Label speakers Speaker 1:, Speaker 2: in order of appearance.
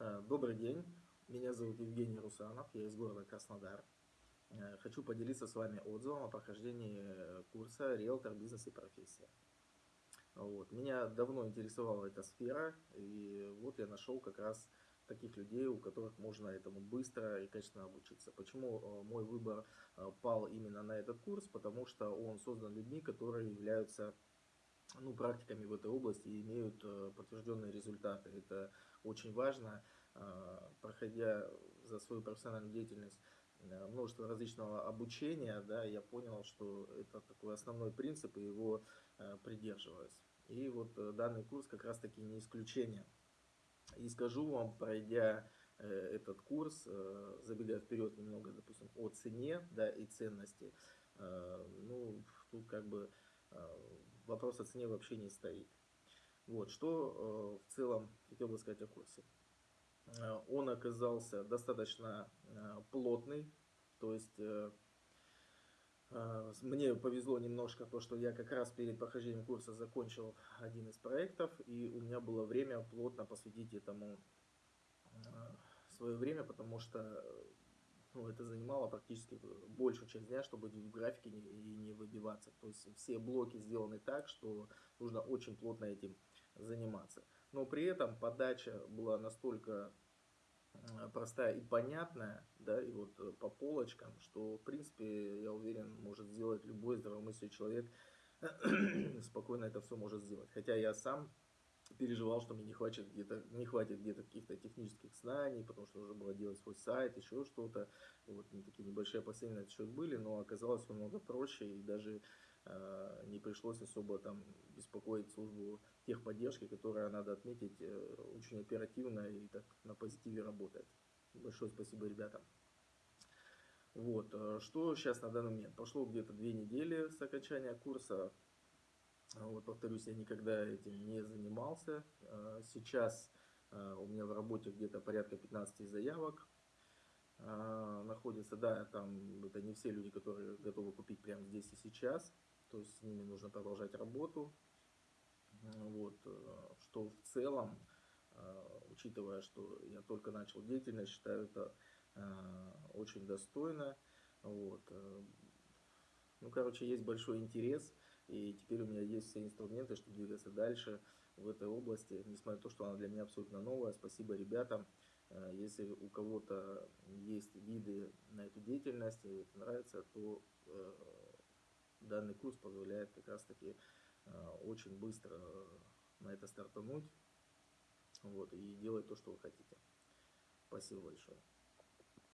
Speaker 1: Э, добрый день, меня зовут Евгений Русанов, я из города Краснодар. Э, хочу поделиться с вами отзывом о прохождении э, курса «Риэлтор. Бизнес и профессия». Вот. Меня давно интересовала эта сфера, и вот я нашел как раз таких людей, у которых можно этому быстро и качественно обучиться. Почему мой выбор пал именно на этот курс? Потому что он создан людьми, которые являются ну, практиками в этой области и имеют э, подтвержденные результаты. Это очень важно, э, проходя за свою профессиональную деятельность э, множество различного обучения, да, я понял, что это такой основной принцип, и его придерживаюсь. И вот данный курс как раз таки не исключение. И скажу вам, пройдя этот курс, забегая вперед немного, допустим, о цене да, и ценности, ну, тут как бы вопрос о цене вообще не стоит. Вот, что э, в целом хотел бы сказать о курсе. Э, он оказался достаточно э, плотный, то есть мне повезло немножко то, что я как раз перед прохождением курса закончил один из проектов, и у меня было время плотно посвятить этому свое время, потому что ну, это занимало практически большую часть дня, чтобы в графике не, и не выбиваться. То есть все блоки сделаны так, что нужно очень плотно этим заниматься. Но при этом подача была настолько простая и понятная, да, и вот э, по полочкам, что, в принципе, я уверен, может сделать любой здравомыслящий человек, спокойно это все может сделать. Хотя я сам переживал, что мне не хватит где-то не хватит где-то каких-то технических знаний, потому что нужно было делать свой сайт, еще что-то. Вот такие небольшие опасения на этот счет были, но оказалось намного проще и даже э, не пришлось особо там беспокоить службу техподдержки, которая, надо отметить, э, очень оперативно и так на позитиве работает. Большое спасибо ребятам. Вот, э, что сейчас на данный момент? Прошло где-то две недели с окончания курса. А вот, повторюсь, я никогда этим не занимался. А, сейчас а, у меня в работе где-то порядка 15 заявок находится. Да, там это не все люди, которые готовы купить прямо здесь и сейчас. То есть с ними нужно продолжать работу. Вот, что в целом, учитывая, что я только начал деятельность, считаю это очень достойно. Вот. Ну, короче, есть большой интерес. И теперь у меня есть все инструменты, чтобы двигаться дальше в этой области, несмотря на то, что она для меня абсолютно новая. Спасибо ребятам. Э, если у кого-то есть виды на эту деятельность, и это нравится, то э, данный курс позволяет как раз таки э, очень быстро на это стартануть вот, и делать то, что вы хотите. Спасибо большое.